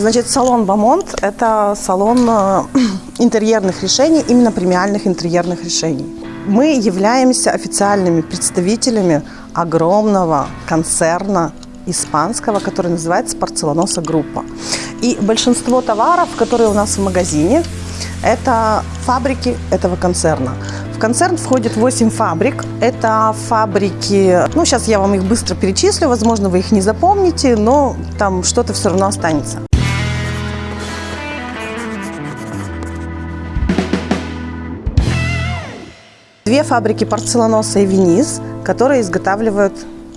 Значит, салон Бамонт – это салон э, интерьерных решений, именно премиальных интерьерных решений. Мы являемся официальными представителями огромного концерна испанского, который называется «Порцеланоса Группа». И большинство товаров, которые у нас в магазине, это фабрики этого концерна. В концерн входит 8 фабрик. Это фабрики, ну сейчас я вам их быстро перечислю, возможно, вы их не запомните, но там что-то все равно останется. Две фабрики порцеланоса и Вениз, которые изготавливают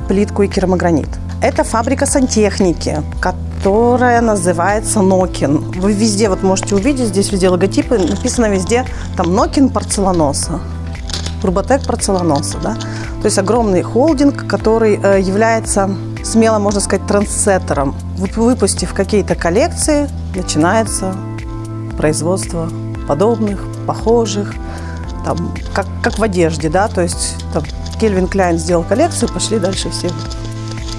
плитку и керамогранит. Это фабрика сантехники, которая называется Нокин. Вы везде вот можете увидеть, здесь везде логотипы, написано везде там Нокин порцеланоса, Турботек порцеланоса. Да? То есть огромный холдинг, который э, является, смело можно сказать, трансеттером. Выпустив какие-то коллекции, начинается производство подобных, похожих, там, как, как в одежде, да, то есть там, Кельвин Кляйн сделал коллекцию, пошли дальше все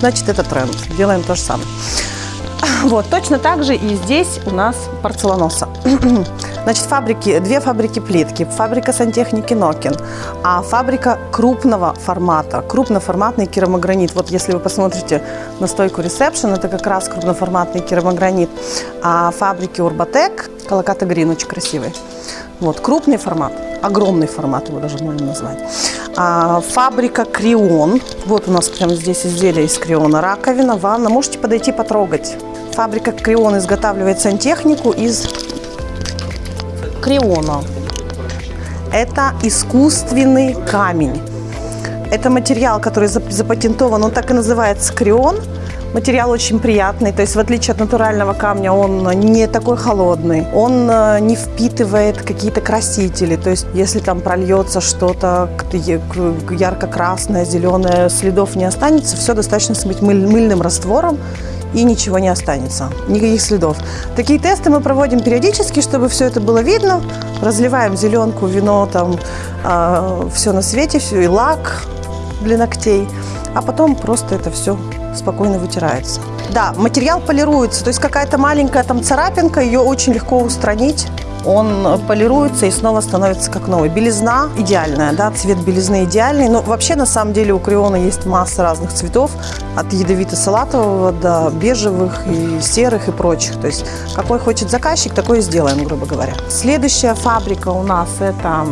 значит это тренд. Делаем то же самое. Вот, точно так же и здесь у нас порцеланоса. Значит, фабрики, две фабрики плитки, фабрика сантехники Нокин, а фабрика крупного формата, крупноформатный керамогранит. Вот если вы посмотрите на стойку ресепшн, это как раз крупноформатный керамогранит. А фабрики Урбатек, Колоката Грин, очень красивый. Вот, крупный формат, огромный формат его даже можно назвать. А, фабрика Крион. Вот у нас прямо здесь изделие из Криона. Раковина, ванна. Можете подойти потрогать. Фабрика Крион изготавливает сантехнику из Криона. Это искусственный камень. Это материал, который запатентован, он так и называется Крион – Материал очень приятный, то есть в отличие от натурального камня он не такой холодный, он э, не впитывает какие-то красители, то есть если там прольется что-то ярко-красное, зеленое, следов не останется, все достаточно смыть мыль, мыльным раствором, и ничего не останется, никаких следов. Такие тесты мы проводим периодически, чтобы все это было видно. Разливаем зеленку, вино, там э, а, все на свете, все и лак для ногтей, а потом просто это все спокойно вытирается. Да, материал полируется, то есть какая-то маленькая там царапинка, ее очень легко устранить. Он полируется и снова становится как новый. Белизна идеальная, да, цвет белизны идеальный. Но вообще, на самом деле, у Криона есть масса разных цветов, от ядовито-салатового до бежевых и серых и прочих. То есть, какой хочет заказчик, такой и сделаем, грубо говоря. Следующая фабрика у нас это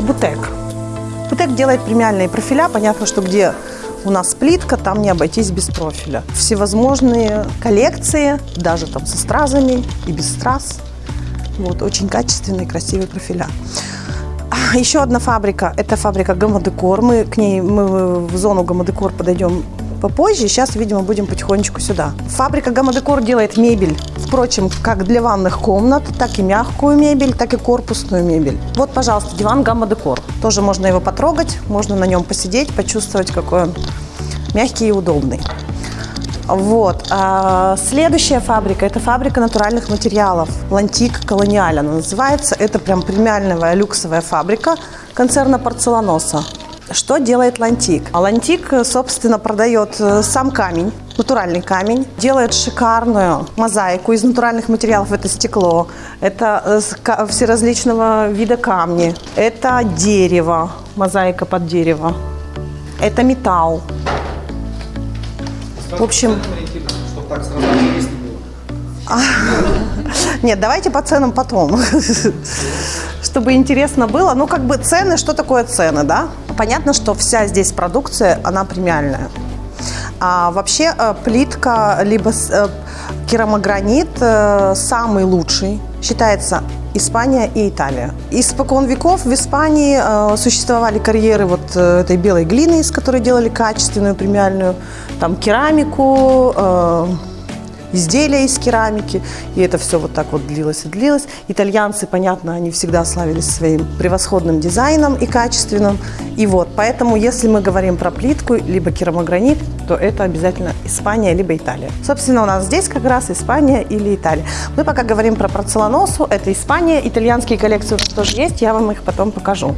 Бутек. Бутек делает премиальные профиля. Понятно, что где у нас плитка, там не обойтись без профиля. Всевозможные коллекции, даже там со стразами и без страз. Вот, очень качественные, красивые профиля. А, еще одна фабрика, это фабрика Гамадекор. Мы к ней, мы в зону Гамадекор подойдем попозже. Сейчас, видимо, будем потихонечку сюда. Фабрика Гамадекор делает мебель, впрочем, как для ванных комнат, так и мягкую мебель, так и корпусную мебель. Вот, пожалуйста, диван Гамадекор. Тоже можно его потрогать, можно на нем посидеть, почувствовать, какой он мягкий и удобный. Вот. А следующая фабрика – это фабрика натуральных материалов. Лантик Колониаль она называется. Это прям премиальная люксовая фабрика концерна Порцеланоса. Что делает Лантик? Лантик, собственно, продает э, сам камень, натуральный камень, делает шикарную мозаику из натуральных материалов. Это стекло, это э, все различного вида камни, это дерево, мозаика под дерево, это металл. В общем... Нет, давайте по ценам потом чтобы интересно было. Ну, как бы цены, что такое цены, да? Понятно, что вся здесь продукция, она премиальная. А вообще э, плитка, либо э, керамогранит э, самый лучший, считается Испания и Италия. Испокон веков в Испании э, существовали карьеры вот этой белой глины, из которой делали качественную премиальную там керамику, э, изделия из керамики. И это все вот так вот длилось и длилось. Итальянцы, понятно, они всегда славились своим превосходным дизайном и качественным. И вот, поэтому, если мы говорим про плитку, либо керамогранит, то это обязательно Испания, либо Италия. Собственно, у нас здесь как раз Испания или Италия. Мы пока говорим про порцеланосу, это Испания. Итальянские коллекции у нас тоже есть, я вам их потом покажу.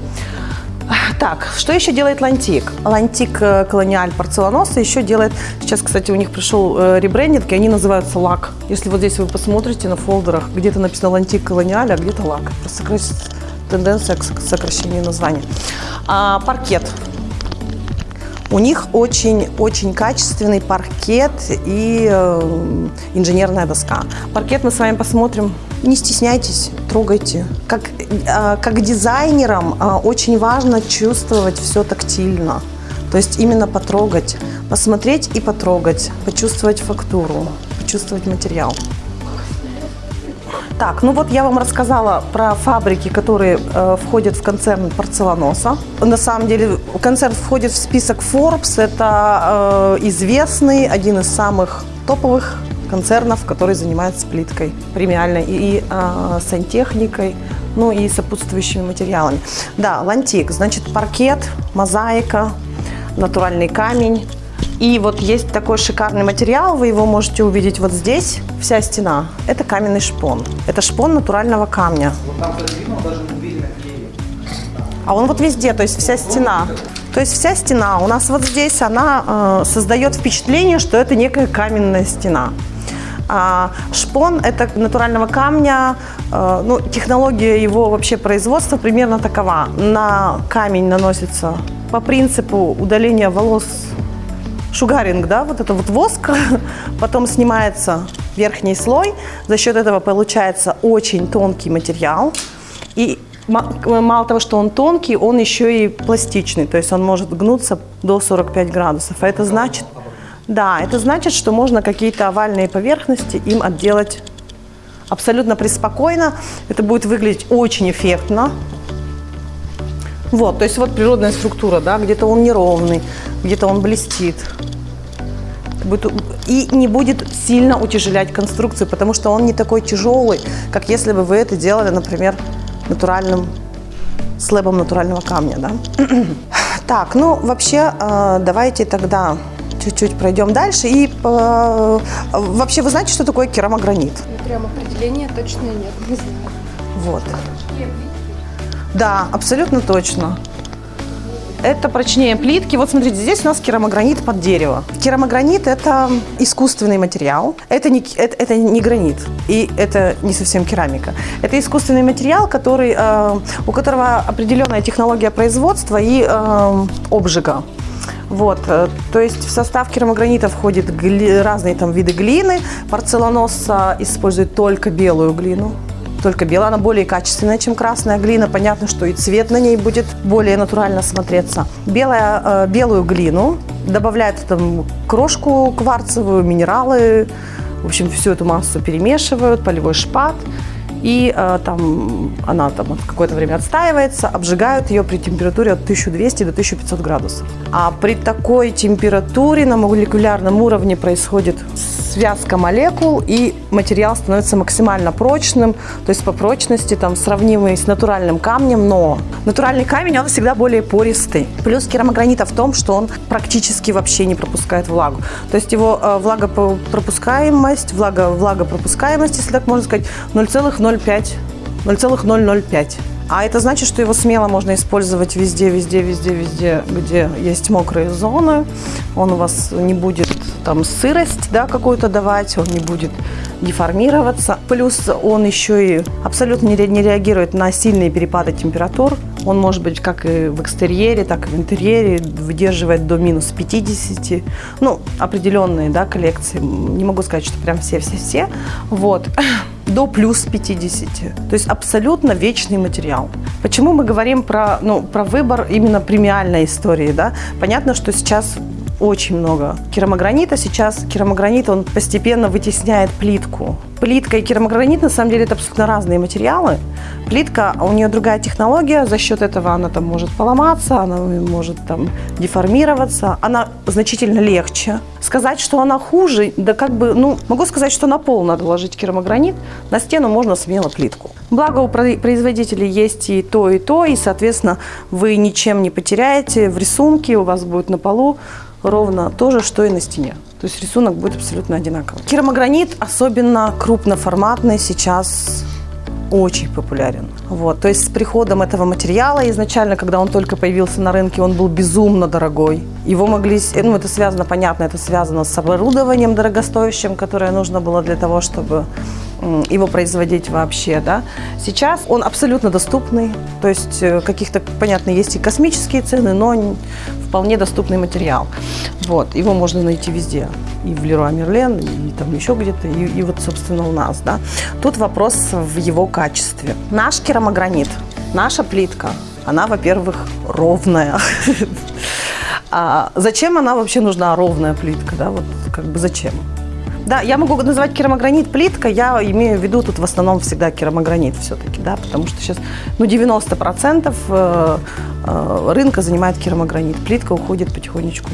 Так, что еще делает L'Antic? L'Antic э, Colonial Porcelanosa еще делает, сейчас, кстати, у них пришел э, ребрендинг, и они называются L'AC. Если вот здесь вы посмотрите на фолдерах, где-то написано L'Antic Colonial, а где-то L'AC. Просто тенденция к сокращению названия. А, паркет. У них очень-очень качественный паркет и э, инженерная доска. Паркет мы с вами посмотрим. Не стесняйтесь, трогайте. Как, э, как дизайнерам э, очень важно чувствовать все тактильно. То есть именно потрогать, посмотреть и потрогать, почувствовать фактуру, почувствовать материал. Так, ну вот я вам рассказала про фабрики, которые э, входят в концерн порцеланоса. На самом деле концерн входит в список Forbes. Это э, известный, один из самых топовых концернов, который занимается плиткой премиальной и, и э, сантехникой, ну и сопутствующими материалами. Да, L'Antic, значит паркет, мозаика, натуральный камень. И вот есть такой шикарный материал, вы его можете увидеть вот здесь, вся стена. Это каменный шпон. Это шпон натурального камня. Вот там видно, даже видно А он вот везде, то есть вся стена. То есть вся стена у нас вот здесь, она э, создает впечатление, что это некая каменная стена. А шпон – это натурального камня, э, ну, технология его вообще производства примерно такова. На камень наносится по принципу удаления волос шугаринг, да, вот это вот воск, потом снимается верхний слой, за счет этого получается очень тонкий материал, и мало того, что он тонкий, он еще и пластичный, то есть он может гнуться до 45 градусов, а это значит, да, это значит, что можно какие-то овальные поверхности им отделать абсолютно преспокойно, это будет выглядеть очень эффектно, вот, то есть вот природная структура, да, где-то он неровный, где-то он блестит. И не будет сильно утяжелять конструкцию, потому что он не такой тяжелый, как если бы вы это делали, например, натуральным слэбом натурального камня, да. Так, ну вообще э, давайте тогда чуть-чуть пройдем дальше. И э, вообще вы знаете, что такое керамогранит? Ну, прям определения точно нет, не знаю. Вот. Да, абсолютно точно. Это прочнее плитки. Вот смотрите, здесь у нас керамогранит под дерево. Керамогранит – это искусственный материал. Это не, это, это не гранит, и это не совсем керамика. Это искусственный материал, который, э, у которого определенная технология производства и э, обжига. Вот, э, то есть в состав керамогранита входят гли, разные там виды глины. Порцеланоса использует только белую глину только белая, она более качественная, чем красная глина. Понятно, что и цвет на ней будет более натурально смотреться. Белая, э, белую глину добавляют там крошку кварцевую, минералы, в общем, всю эту массу перемешивают, полевой шпат – и э, там она там какое-то время отстаивается, обжигают ее при температуре от 1200 до 1500 градусов. А при такой температуре на молекулярном уровне происходит связка молекул, и материал становится максимально прочным, то есть по прочности там сравнимый с натуральным камнем, но натуральный камень, он всегда более пористый. Плюс керамогранита в том, что он практически вообще не пропускает влагу. То есть его э, влагопропускаемость, влага, влагопропускаемость, если так можно сказать, 0,0 0,05, 0,005. А это значит, что его смело можно использовать везде, везде, везде, везде, где есть мокрые зоны. Он у вас не будет там сырость да, какую-то давать, он не будет деформироваться. Плюс он еще и абсолютно не реагирует на сильные перепады температур. Он может быть как и в экстерьере, так и в интерьере, выдерживает до минус 50. Ну, определенные да, коллекции. Не могу сказать, что прям все-все-все. Вот до плюс 50. То есть абсолютно вечный материал. Почему мы говорим про, ну, про выбор именно премиальной истории? Да? Понятно, что сейчас очень много керамогранита. Сейчас керамогранит, он постепенно вытесняет плитку. Плитка и керамогранит, на самом деле, это абсолютно разные материалы. Плитка, у нее другая технология, за счет этого она там может поломаться, она может там деформироваться, она значительно легче. Сказать, что она хуже, да как бы, ну, могу сказать, что на пол надо ложить керамогранит, на стену можно смело плитку. Благо у производителей есть и то, и то, и, соответственно, вы ничем не потеряете в рисунке, у вас будет на полу ровно то же, что и на стене. То есть рисунок будет абсолютно одинаковый. Керамогранит, особенно крупноформатный, сейчас очень популярен. Вот. То есть с приходом этого материала, изначально, когда он только появился на рынке, он был безумно дорогой. Его могли, ну это связано, понятно, это связано с оборудованием дорогостоящим, которое нужно было для того, чтобы его производить вообще, да. Сейчас он абсолютно доступный, то есть э, каких-то, понятно, есть и космические цены, но вполне доступный материал. Вот, его можно найти везде, и в Леруа Мерлен, и там еще где-то, и, и вот, собственно, у нас, да. Тут вопрос в его качестве. Наш керамогранит, наша плитка, она, во-первых, ровная. А зачем она вообще нужна, ровная плитка, да, вот как бы зачем? Да, я могу называть керамогранит плитка, я имею в виду тут в основном всегда керамогранит все-таки, да, потому что сейчас, ну, 90% э, э, рынка занимает керамогранит, плитка уходит потихонечку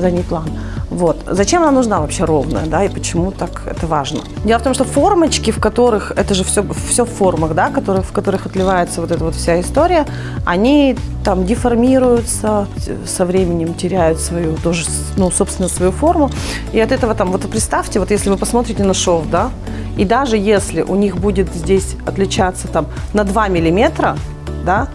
задний план. Вот. Зачем она нужна вообще ровная, да, и почему так это важно? Дело в том, что формочки, в которых, это же все, все в формах, да, которые, в которых отливается вот эта вот вся история, они там деформируются, со временем теряют свою, тоже, ну, собственно, свою форму. И от этого там, вот представьте, вот если вы посмотрите на шов, да, и даже если у них будет здесь отличаться там на 2 миллиметра, да,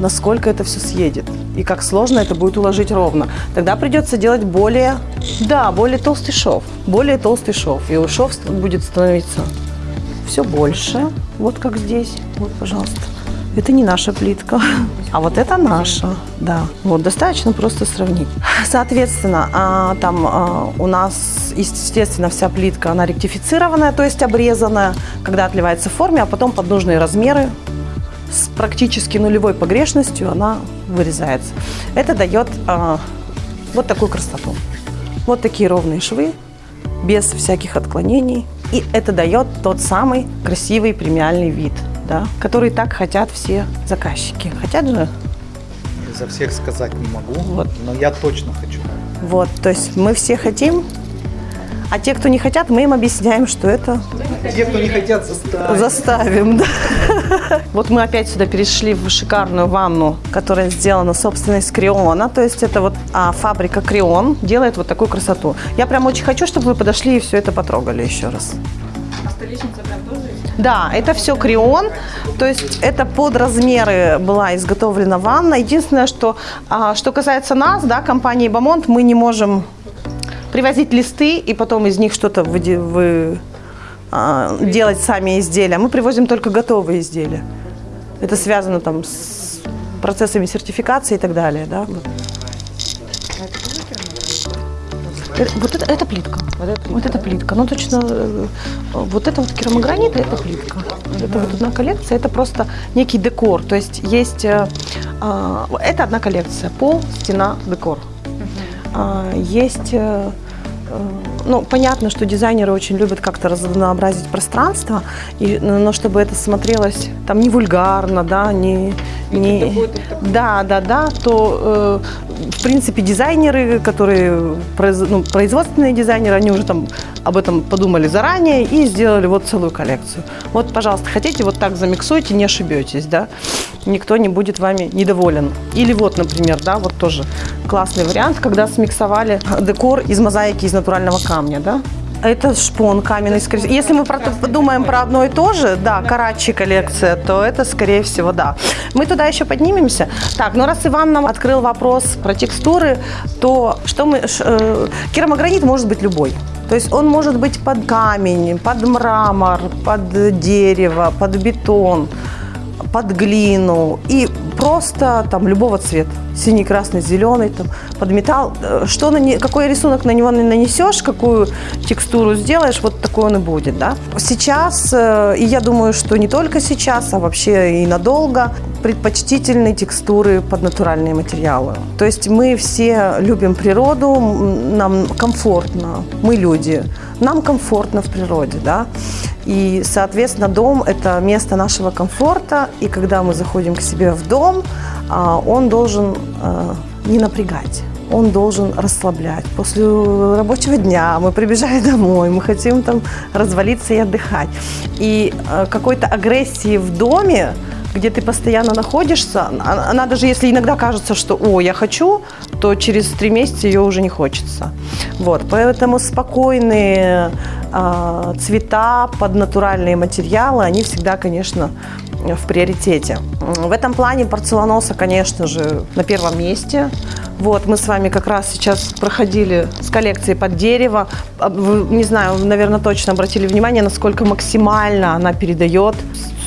насколько это все съедет и как сложно это будет уложить ровно. Тогда придется делать более, да, более толстый шов, более толстый шов, и шов ст- будет становиться все больше, вот как здесь, вот, пожалуйста. Это не наша плитка, а вот это наша, да. Вот достаточно просто сравнить. Соответственно, а, там а, у нас, естественно, вся плитка, она ректифицированная, то есть обрезанная, когда отливается в форме, а потом под нужные размеры с практически нулевой погрешностью она вырезается. Это дает а, вот такую красоту. Вот такие ровные швы, без всяких отклонений. И это дает тот самый красивый премиальный вид, да, который так хотят все заказчики. Хотят же? За всех сказать не могу, Вот. но я точно хочу. Вот, то есть мы все хотим, а те, кто не хотят, мы им объясняем, что это Те, кто не хотят, заставить. Заставим, да. Вот мы опять сюда перешли в шикарную ванну, которая сделана, собственно, из криона. То есть это вот а, фабрика Крион делает вот такую красоту. Я прям очень хочу, чтобы вы подошли и все это потрогали еще раз. Да, это все крион, то есть это под размеры была изготовлена ванна. Единственное, что, а, что касается нас, да, компании Бамонт, мы не можем привозить листы и потом из них что-то выде- вы, а, делать сами изделия. Мы привозим только готовые изделия. Это связано там с процессами сертификации и так далее, да. вот. Э, Вот это, это плитка. Вот это плитка. Ну, точно, э, вот это вот керамогранит, это плитка. Это вот одна коллекция, это просто некий декор. То есть есть, э, а, это одна коллекция, пол, стена, декор. А, Есть, э, э, ну, понятно, что дизайнеры очень любят как-то разнообразить пространство, и, но но чтобы это смотрелось там не вульгарно, да, не, не да, да, да, то э, в принципе дизайнеры, которые произ- ну, производственные дизайнеры, они уже там об этом подумали заранее и сделали вот целую коллекцию. Вот, пожалуйста, хотите, вот так замиксуйте, не ошибетесь, да, никто не будет вами недоволен. Или вот, например, да, вот тоже классный вариант, когда смиксовали декор из мозаики из натурального камня, да. Это шпон каменный. скорее- Если мы про, подумаем про одно и то же, да, Карачи коллекция, то это, скорее всего, да. Мы туда еще поднимемся. Так, ну раз Иван нам открыл вопрос про текстуры, то что мы... э, керамогранит может быть любой. То есть он может быть под камень, под мрамор, под дерево, под бетон под глину и просто там любого цвета. Синий, красный, зеленый, там, под металл. Э, Что на не- какой рисунок на него нанесешь, какую текстуру сделаешь, вот такой он и будет. Да? Сейчас, э, и я думаю, что не только сейчас, а вообще и надолго, предпочтительны текстуры под натуральные материалы. То есть мы все любим природу, нам комфортно, мы люди, нам комфортно в природе, да. И, соответственно, дом – это место нашего комфорта, и когда мы заходим к себе в дом, а, он должен а, не напрягать. Он должен расслаблять. После рабочего дня мы прибежали домой, мы хотим там развалиться и отдыхать. И э, какой-то агрессии в доме где ты постоянно находишься, а- она даже если иногда кажется, что «о, я хочу», то через три месяца ее уже не хочется. Вот, поэтому спокойные а, цвета под натуральные материалы, они всегда, конечно, в приоритете. В этом плане порцеланоса, конечно же, на первом месте. Вот, мы с вами как раз сейчас проходили с коллекцией под дерево. А, не знаю, наверное, точно обратили внимание, насколько максимально она передает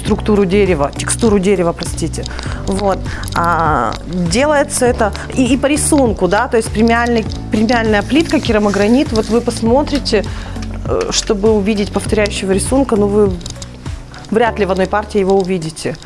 структуру дерева, текстуру дерева, простите. Вот. А, делается это и, и по рисунку, да, то есть премиальный, премиальная плитка, керамогранит. Вот вы посмотрите, э, чтобы увидеть повторяющего рисунка, ну вы вряд ли в одной партии его увидите.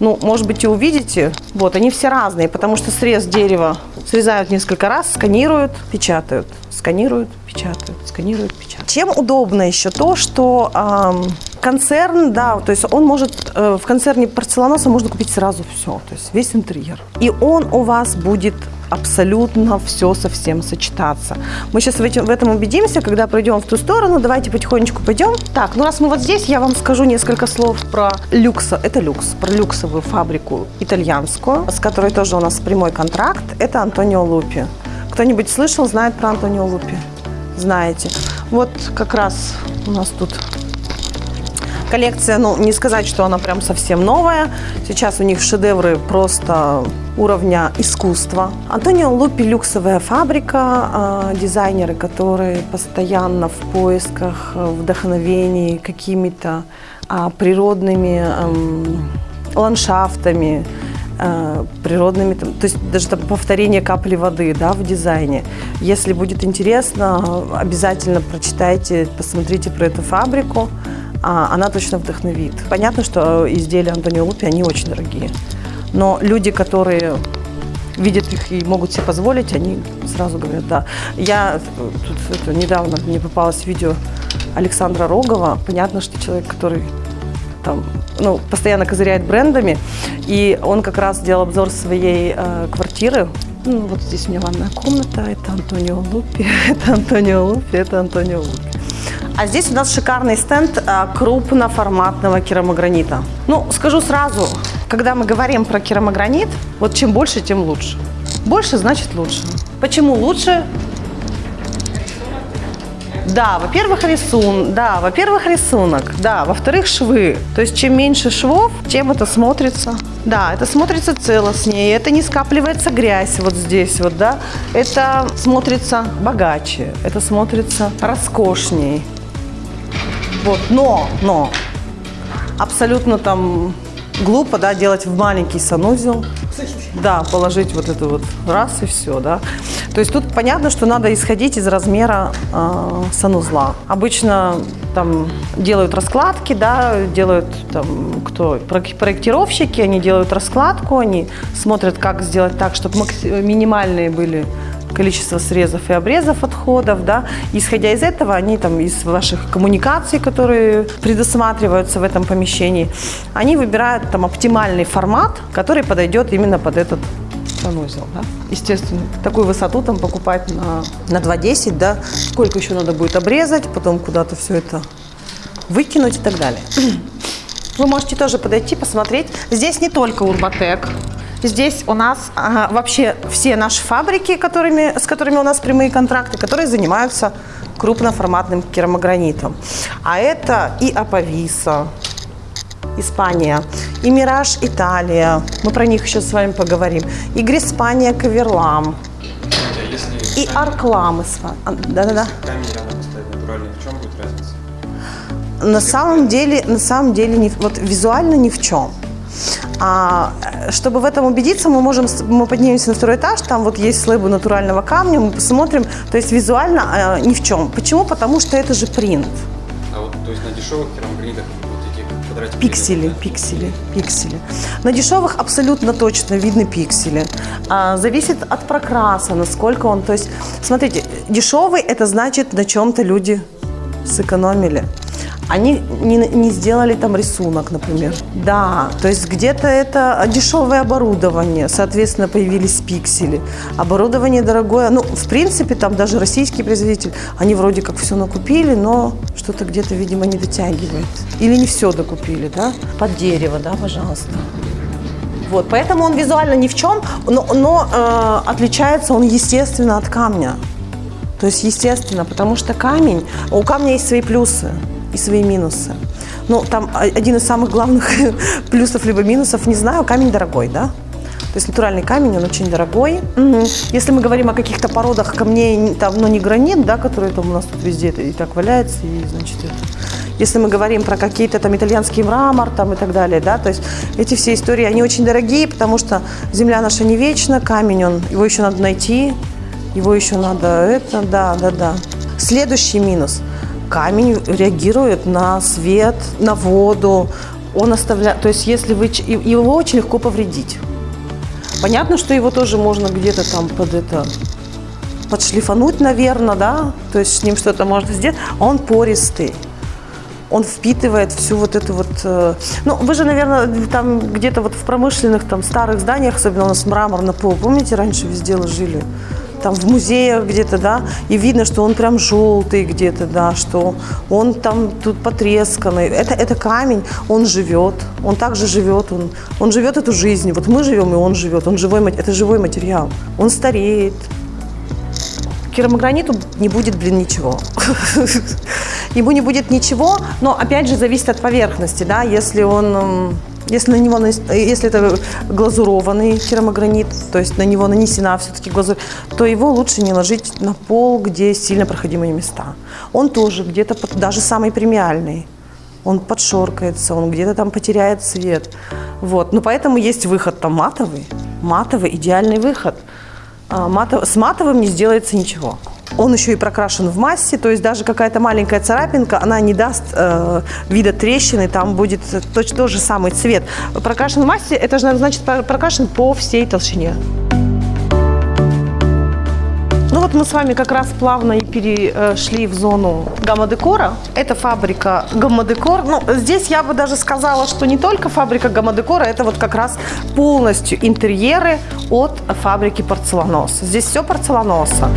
Ну, может быть, и увидите. Вот, они все разные, потому что срез дерева срезают несколько раз, сканируют, печатают. Сканируют, печатают, сканируют, печатают. Чем удобно еще то, что ам, концерн, да, то есть он может, э, в концерне порцеланоса можно купить сразу все, то есть весь интерьер. И он у вас будет абсолютно все совсем сочетаться. Мы сейчас в, этим, в этом убедимся, когда пройдем в ту сторону. Давайте потихонечку пойдем. Так, ну раз мы вот здесь, я вам скажу несколько слов про люкса. Это люкс, про люксовую фабрику итальянскую, с которой тоже у нас прямой контракт. Это Антонио Лупи. Кто-нибудь слышал, знает про Антонио Лупи? Знаете. Вот как раз у нас тут Коллекция, ну, не сказать, что она прям совсем новая. Сейчас у них шедевры просто уровня искусства. Антонио Лупи – люксовая фабрика, э, дизайнеры, которые постоянно в поисках э, вдохновений какими-то а, природными эм, ландшафтами, э, природными, то есть даже там повторение капли воды да, в дизайне. Если будет интересно, обязательно прочитайте, посмотрите про эту фабрику. А, она точно вдохновит. Понятно, что изделия Антонио Лупи, они очень дорогие. Но люди, которые видят их и могут себе позволить, они сразу говорят «да». Я э, тут это, недавно мне попалось видео Александра Рогова. Понятно, что человек, который там, ну, постоянно козыряет брендами, и он как раз делал обзор своей э, квартиры. Ну, вот здесь у меня ванная комната, это Антонио Лупи, это Антонио Лупи, это Антонио Лупи. А здесь у нас шикарный стенд а, крупноформатного керамогранита. Ну, скажу сразу, когда мы говорим про керамогранит, вот чем больше, тем лучше. Больше значит лучше. Почему лучше? Да, во-первых, рисун, да, во-первых, рисунок, да, во-вторых, швы. То есть, чем меньше швов, тем это смотрится. Да, это смотрится целостнее, это не скапливается грязь вот здесь вот, да. Это смотрится богаче, это смотрится роскошней. Вот, но, но, абсолютно там глупо, да, делать в маленький санузел. Да, положить вот это вот раз и все, да. То есть тут понятно, что надо исходить из размера э, санузла. Обычно там делают раскладки, да, делают там кто проектировщики, они делают раскладку, они смотрят, как сделать так, чтобы минимальные были количество срезов и обрезов отходов, да. Исходя из этого, они там из ваших коммуникаций, которые предусматриваются в этом помещении, они выбирают там оптимальный формат, который подойдет именно под этот санузел, да. Естественно, такую высоту там покупать на, на 2,10, да. Сколько еще надо будет обрезать, потом куда-то все это выкинуть и так далее. Вы можете тоже подойти, посмотреть. Здесь не только Урбатек. Здесь у нас ага, вообще все наши фабрики, которыми, с которыми у нас прямые контракты, которые занимаются крупноформатным керамогранитом. А это и Аповиса, Испания, и Мираж Италия. Мы про них еще с вами поговорим. И Гриспания Каверлам, А и Арклам. А, Да-да-да. На самом деле, на самом деле, не, вот визуально ни в чем. А, чтобы в этом убедиться, мы можем, мы поднимемся на второй этаж, там вот есть слэбы натурального камня, мы посмотрим, то есть визуально э, ни в чем. Почему? Потому что это же принт. А вот, то есть на дешевых керамогранитах вот эти квадратики... Пиксели, да? пиксели, пиксели. На дешевых абсолютно точно видны пиксели. А, зависит от прокраса, насколько он. То есть, смотрите, дешевый это значит на чем-то люди сэкономили. Они не, не сделали там рисунок, например. Да, то есть где-то это дешевое оборудование, соответственно, появились пиксели. Оборудование дорогое, ну, в принципе, там даже российские производители, они вроде как все накупили, но что-то где-то, видимо, не дотягивает. Или не все докупили, да? Под дерево, да, пожалуйста. Вот, поэтому он визуально ни в чем, но, но э, отличается он естественно от камня. То есть естественно, потому что камень, у камня есть свои плюсы и свои минусы. Ну, там один из самых главных плюсов либо минусов, не знаю, камень дорогой, да? То есть натуральный камень, он очень дорогой. Мгм. Если мы говорим о каких-то породах камней, там, ну, не гранит, да, который там у нас тут везде и так валяется, и, значит, это. Если мы говорим про какие-то там итальянский мрамор там и так далее, да, то есть эти все истории, они очень дорогие, потому что земля наша не вечна, камень, он, его еще надо найти, его еще надо это, да, да, да. Следующий минус. Камень реагирует на свет, на воду. Он оставляет, то есть если вы, его очень легко повредить. Понятно, что его тоже можно где-то там под это подшлифануть, наверное, да, то есть с ним что-то можно сделать. Он пористый. Он впитывает всю вот эту вот... э, Ну, вы же, наверное, там где-то вот в промышленных там старых зданиях, особенно у нас мрамор на пол, помните, раньше везде ложили? Там в музеях где-то, да, и видно, что он прям желтый где-то, да, что он там тут потресканный. Это, это камень, он живет, он также живет, он, он живет эту жизнь. Вот мы живем, и он живет, он живой, это живой материал. Он стареет, керамограниту не будет, блин, ничего. Ему не будет ничего, но опять же зависит от поверхности, да, если он, если на него, э, если это глазурованный керамогранит, то есть на него нанесена все-таки глазурь, то его лучше не ложить на пол, где сильно проходимые места. Он тоже где-то, даже самый премиальный, он подшоркается, он где-то там потеряет цвет. Вот. Но поэтому есть выход там матовый. Матовый – идеальный выход. А, матов- с матовым не сделается ничего. Он еще и прокрашен в массе, то есть даже какая-то маленькая царапинка, она не даст э, вида трещины, там будет точно тот же самый цвет. Прокрашен в массе, это же значит про- прокрашен по всей толщине. Ну вот мы с вами как раз плавно и перешли в зону гамма-декора. Это фабрика гамма-декор. Ну, здесь я бы даже сказала, что не только фабрика гамма-декора, это вот как раз полностью интерьеры от фабрики порцеланоса. Здесь все порцеланоса.